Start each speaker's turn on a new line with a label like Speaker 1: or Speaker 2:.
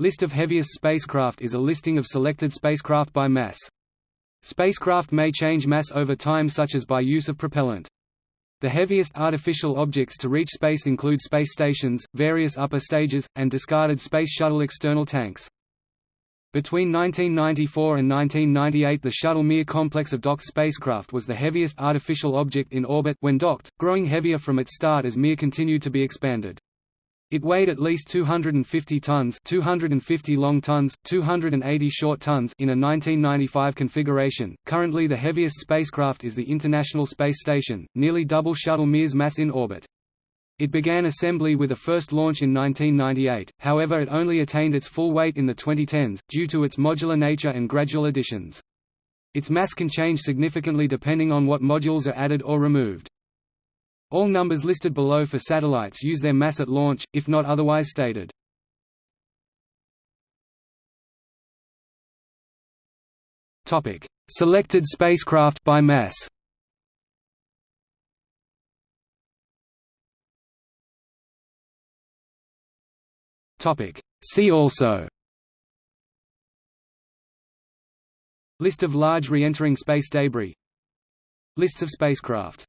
Speaker 1: List of heaviest spacecraft is a listing of selected spacecraft by mass. Spacecraft may change mass over time such as by use of propellant. The heaviest artificial objects to reach space include space stations, various upper stages, and discarded Space Shuttle external tanks. Between 1994 and 1998 the Shuttle Mir complex of docked spacecraft was the heaviest artificial object in orbit when docked, growing heavier from its start as Mir continued to be expanded. It weighed at least 250 tons 250 long tons, 280 short tons in a 1995 configuration. Currently the heaviest spacecraft is the International Space Station, nearly double Shuttle Mir's mass in orbit. It began assembly with a first launch in 1998, however it only attained its full weight in the 2010s, due to its modular nature and gradual additions. Its mass can change significantly depending on what modules are added or removed. All numbers listed below for satellites use their mass at launch, if not otherwise stated. Topic: Selected spacecraft by mass. Topic: See also. List of large re-entering space debris Lists of spacecraft